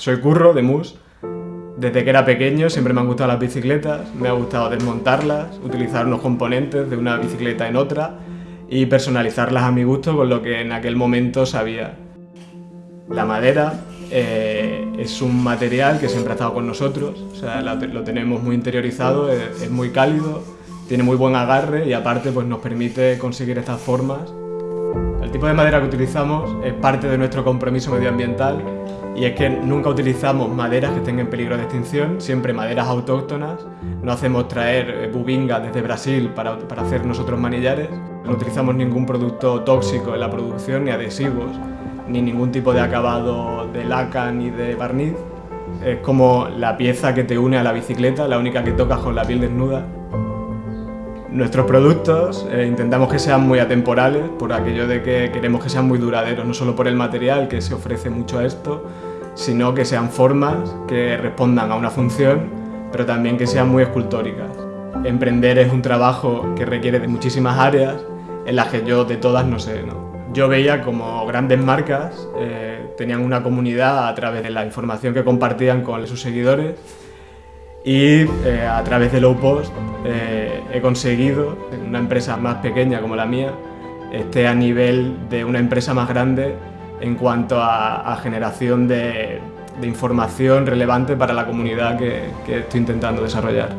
Soy Curro de Mus. Desde que era pequeño siempre me han gustado las bicicletas, me ha gustado desmontarlas, utilizar unos componentes de una bicicleta en otra y personalizarlas a mi gusto con lo que en aquel momento sabía. La madera eh, es un material que siempre ha estado con nosotros, o sea, lo tenemos muy interiorizado, es, es, muy cálido, tiene muy buen agarre y aparte pues, nos permite conseguir estas formas. El tipo de madera que utilizamos es parte de nuestro compromiso medioambiental y es que nunca utilizamos maderas que estén en peligro de extinción, siempre maderas autóctonas, no hacemos traer eh, bubinga desde Brasil para, para hacer nosotros manillares, no utilizamos ningún producto tóxico en la producción ni adhesivos, ni ningún tipo de acabado de laca ni de barniz. Es como la pieza que te une a la bicicleta, la única que tocas con la piel desnuda. Nuestros productos eh, intentamos que sean muy atemporales, por aquello de que queremos que sean muy duraderos, no solo por el material que se ofrece mucho a esto, sino que sean formas que respondan a una función, pero también que sean muy escultóricas. Emprender es un trabajo que requiere de muchísimas áreas, en las que yo de todas no sé. Yo veía como grandes marcas eh, tenían una comunidad a través de la información que compartían con sus seguidores y eh, a través de Low Post eh, he conseguido, en una empresa más pequeña como la mía, esté a nivel de una empresa más grande en cuanto a, generación de, información relevante para la comunidad que estoy intentando desarrollar.